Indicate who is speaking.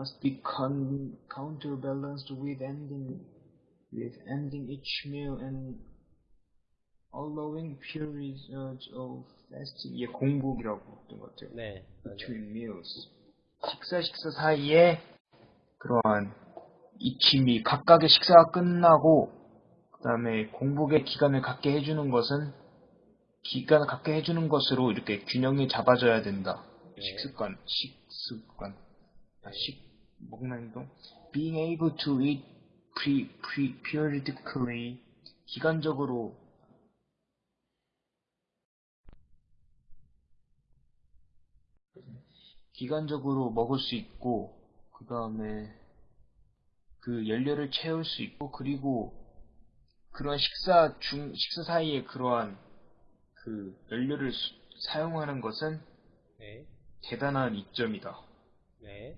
Speaker 1: must be con- counterbalanced with ending with ending each meal and allowing periods of fasting. 이게 공복이라고 했던 것 같아요.
Speaker 2: 네.
Speaker 1: between meals. 식사 식사 사이에 그러한 익힘이 각각의 식사가 끝나고 그 다음에 공복의 기간을 갖게 해주는 것은 기간을 갖게 해주는 것으로 이렇게 균형이 잡아져야 된다.
Speaker 2: 네.
Speaker 1: 식습관, 식습관, 아, 식 먹는 행동. Being able to eat pre, pre, periodically 기간적으로 기간적으로 먹을 수 있고 그 다음에 그 연료를 채울 수 있고 그리고 그런 식사 중 식사 사이에 그러한 그 연료를 수- 사용하는 것은
Speaker 2: 네.
Speaker 1: 대단한 이점이다.
Speaker 2: 네.